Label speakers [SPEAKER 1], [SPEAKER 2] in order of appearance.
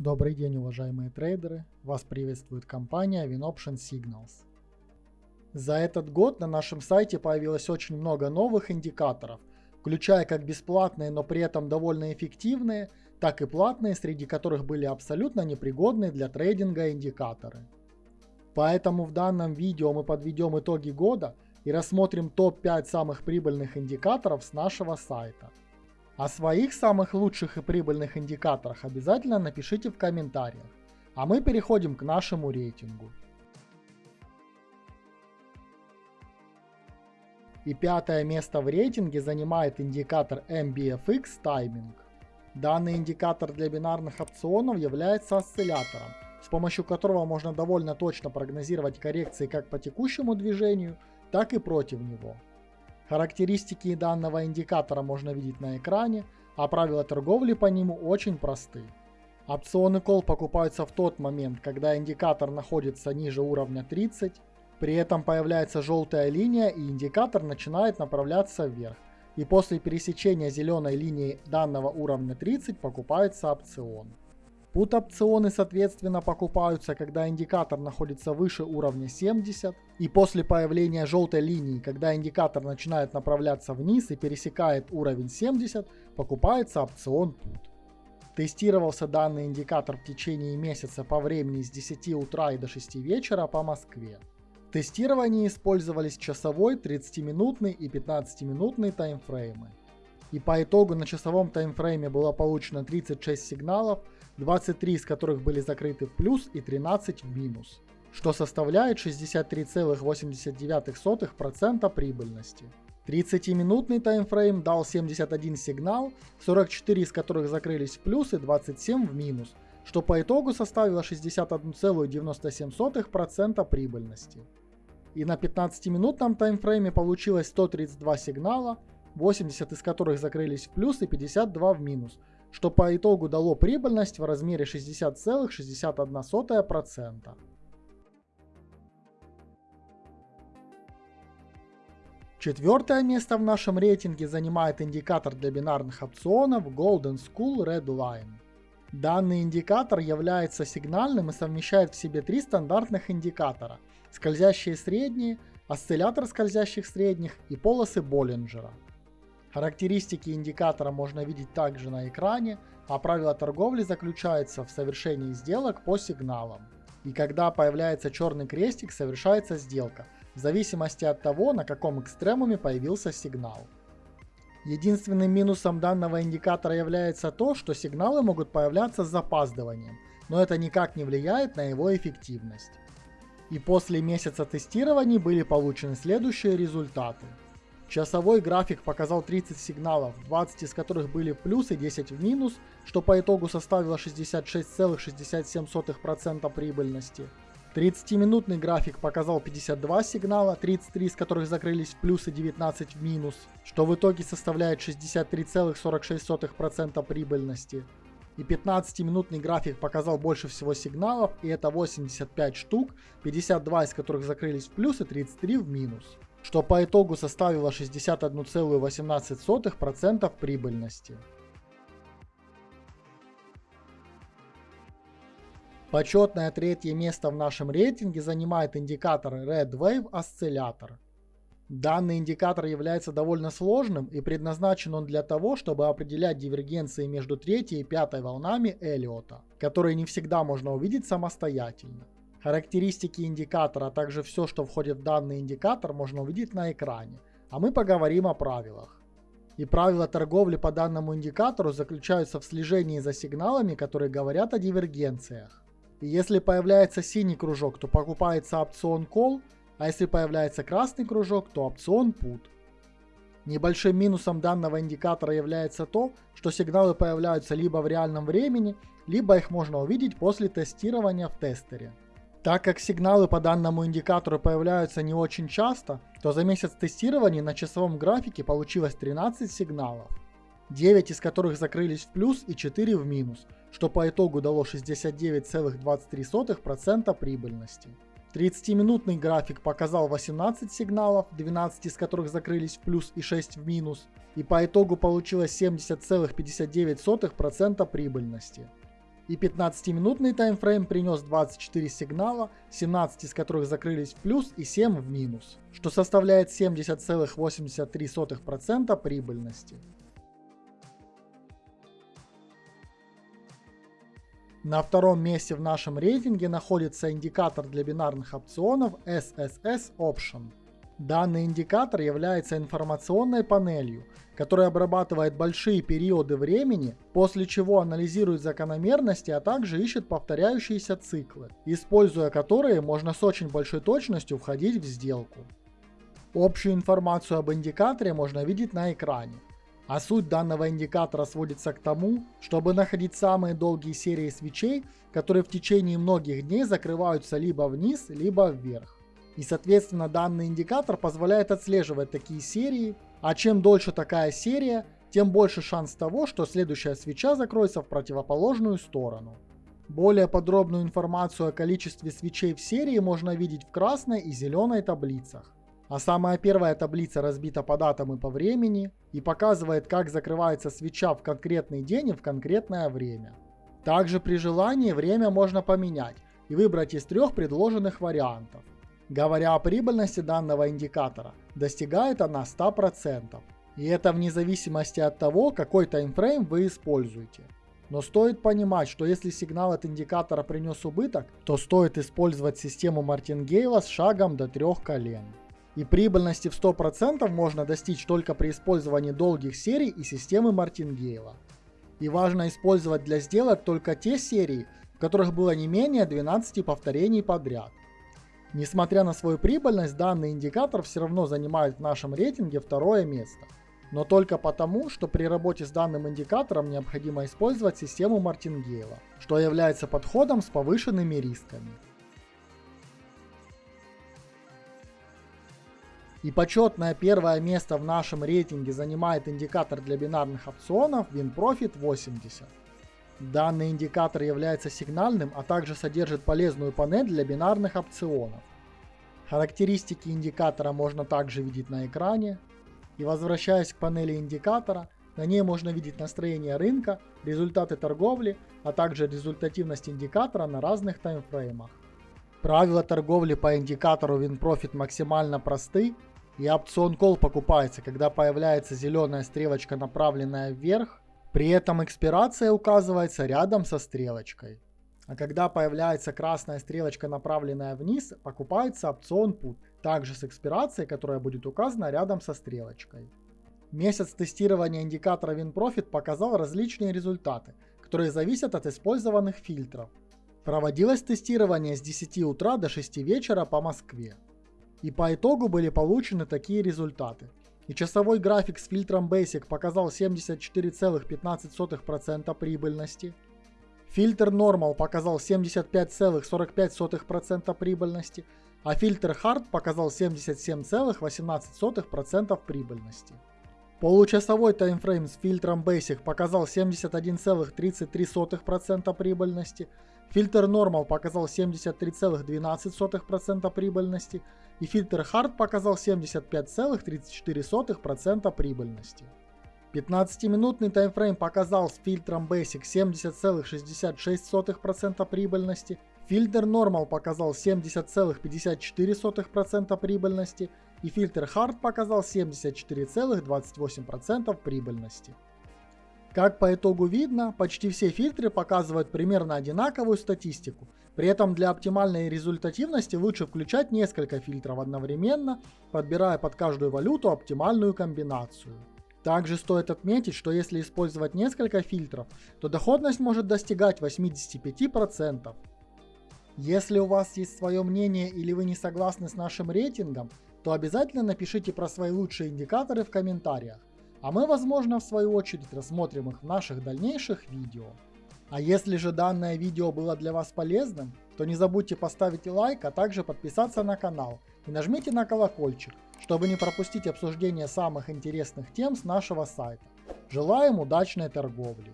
[SPEAKER 1] Добрый день, уважаемые трейдеры! Вас приветствует компания WinOption Signals. За этот год на нашем сайте появилось очень много новых индикаторов, включая как бесплатные, но при этом довольно эффективные, так и платные, среди которых были абсолютно непригодные для трейдинга индикаторы. Поэтому в данном видео мы подведем итоги года и рассмотрим топ-5 самых прибыльных индикаторов с нашего сайта – о своих самых лучших и прибыльных индикаторах обязательно напишите в комментариях. А мы переходим к нашему рейтингу. И пятое место в рейтинге занимает индикатор MBFX Timing. Данный индикатор для бинарных опционов является осциллятором, с помощью которого можно довольно точно прогнозировать коррекции как по текущему движению, так и против него. Характеристики данного индикатора можно видеть на экране, а правила торговли по нему очень просты. Опционы call покупаются в тот момент, когда индикатор находится ниже уровня 30, при этом появляется желтая линия и индикатор начинает направляться вверх. И после пересечения зеленой линии данного уровня 30 покупается опцион. Пут-опционы соответственно покупаются, когда индикатор находится выше уровня 70, и после появления желтой линии, когда индикатор начинает направляться вниз и пересекает уровень 70, покупается опцион Put. Тестировался данный индикатор в течение месяца по времени с 10 утра и до 6 вечера по Москве. В тестировании использовались часовой, 30-минутный и 15-минутный таймфреймы. И по итогу на часовом таймфрейме было получено 36 сигналов, 23 из которых были закрыты в плюс и 13 в минус, что составляет 63,89% прибыльности. 30-минутный таймфрейм дал 71 сигнал, 44 из которых закрылись в плюс и 27 в минус, что по итогу составило 61,97% прибыльности. И на 15-минутном таймфрейме получилось 132 сигнала, 80 из которых закрылись в плюс и 52 в минус, что по итогу дало прибыльность в размере 60,61%. Четвертое место в нашем рейтинге занимает индикатор для бинарных опционов Golden School Red Line. Данный индикатор является сигнальным и совмещает в себе три стандартных индикатора – скользящие средние, осциллятор скользящих средних и полосы Боллинджера – Характеристики индикатора можно видеть также на экране, а правила торговли заключаются в совершении сделок по сигналам. И когда появляется черный крестик, совершается сделка, в зависимости от того, на каком экстремуме появился сигнал. Единственным минусом данного индикатора является то, что сигналы могут появляться с запаздыванием, но это никак не влияет на его эффективность. И после месяца тестирований были получены следующие результаты. Часовой график показал 30 сигналов, 20 из которых были плюс и 10 в минус, что по итогу составило 66,67% прибыльности. 30-минутный график показал 52 сигнала, 33 из которых закрылись в плюс и 19 в минус, что в итоге составляет 63,46% прибыльности. И 15-минутный график показал больше всего сигналов, и это 85 штук, 52 из которых закрылись в плюс и 33 в минус что по итогу составило 61,18% прибыльности. Почетное третье место в нашем рейтинге занимает индикатор Red Wave Oscillator. Данный индикатор является довольно сложным и предназначен он для того, чтобы определять дивергенции между третьей и пятой волнами Эллиота, которые не всегда можно увидеть самостоятельно. Характеристики индикатора, а также все, что входит в данный индикатор, можно увидеть на экране. А мы поговорим о правилах. И правила торговли по данному индикатору заключаются в слежении за сигналами, которые говорят о дивергенциях. И если появляется синий кружок, то покупается опцион call, а если появляется красный кружок, то опцион put. Небольшим минусом данного индикатора является то, что сигналы появляются либо в реальном времени, либо их можно увидеть после тестирования в тестере. Так как сигналы по данному индикатору появляются не очень часто, то за месяц тестирования на часовом графике получилось 13 сигналов, 9 из которых закрылись в плюс и 4 в минус, что по итогу дало 69,23% прибыльности. 30-минутный график показал 18 сигналов, 12 из которых закрылись в плюс и 6 в минус, и по итогу получилось 70,59% прибыльности. И 15-минутный таймфрейм принес 24 сигнала, 17 из которых закрылись в плюс и 7 в минус, что составляет 70,83% прибыльности. На втором месте в нашем рейтинге находится индикатор для бинарных опционов SSS Option. Данный индикатор является информационной панелью, которая обрабатывает большие периоды времени, после чего анализирует закономерности, а также ищет повторяющиеся циклы, используя которые можно с очень большой точностью входить в сделку. Общую информацию об индикаторе можно видеть на экране. А суть данного индикатора сводится к тому, чтобы находить самые долгие серии свечей, которые в течение многих дней закрываются либо вниз, либо вверх. И соответственно данный индикатор позволяет отслеживать такие серии, а чем дольше такая серия, тем больше шанс того, что следующая свеча закроется в противоположную сторону. Более подробную информацию о количестве свечей в серии можно видеть в красной и зеленой таблицах. А самая первая таблица разбита по датам и по времени и показывает, как закрывается свеча в конкретный день и в конкретное время. Также при желании время можно поменять и выбрать из трех предложенных вариантов. Говоря о прибыльности данного индикатора, достигает она 100%. И это вне зависимости от того, какой таймфрейм вы используете. Но стоит понимать, что если сигнал от индикатора принес убыток, то стоит использовать систему Мартингейла с шагом до трех колен. И прибыльности в 100% можно достичь только при использовании долгих серий и системы Мартингейла. И важно использовать для сделок только те серии, в которых было не менее 12 повторений подряд. Несмотря на свою прибыльность, данный индикатор все равно занимает в нашем рейтинге второе место. Но только потому, что при работе с данным индикатором необходимо использовать систему Мартингейла, что является подходом с повышенными рисками. И почетное первое место в нашем рейтинге занимает индикатор для бинарных опционов WinProfit 80. Данный индикатор является сигнальным, а также содержит полезную панель для бинарных опционов. Характеристики индикатора можно также видеть на экране. И возвращаясь к панели индикатора, на ней можно видеть настроение рынка, результаты торговли, а также результативность индикатора на разных таймфреймах. Правила торговли по индикатору WinProfit максимально просты и опцион call покупается, когда появляется зеленая стрелочка, направленная вверх. При этом экспирация указывается рядом со стрелочкой. А когда появляется красная стрелочка, направленная вниз, покупается опцион put, также с экспирацией, которая будет указана рядом со стрелочкой. Месяц тестирования индикатора WinProfit показал различные результаты, которые зависят от использованных фильтров. Проводилось тестирование с 10 утра до 6 вечера по Москве. И по итогу были получены такие результаты. И часовой график с фильтром Basic показал 74,15% прибыльности. Фильтр Normal показал 75,45% прибыльности, а фильтр Hard показал 77,18% прибыльности. Получасовой таймфрейм с фильтром Basic показал 71,33% прибыльности, фильтр Normal показал 73,12% прибыльности. И фильтр Hard показал 75,34% прибыльности. 15-минутный таймфрейм показал с фильтром Basic 70,66% прибыльности, фильтр Normal показал 70,54% прибыльности и фильтр Hard показал 74,28% прибыльности. Как по итогу видно, почти все фильтры показывают примерно одинаковую статистику. При этом для оптимальной результативности лучше включать несколько фильтров одновременно, подбирая под каждую валюту оптимальную комбинацию. Также стоит отметить, что если использовать несколько фильтров, то доходность может достигать 85%. Если у вас есть свое мнение или вы не согласны с нашим рейтингом, то обязательно напишите про свои лучшие индикаторы в комментариях, а мы возможно в свою очередь рассмотрим их в наших дальнейших видео. А если же данное видео было для вас полезным, то не забудьте поставить лайк, а также подписаться на канал и нажмите на колокольчик, чтобы не пропустить обсуждение самых интересных тем с нашего сайта. Желаем удачной торговли!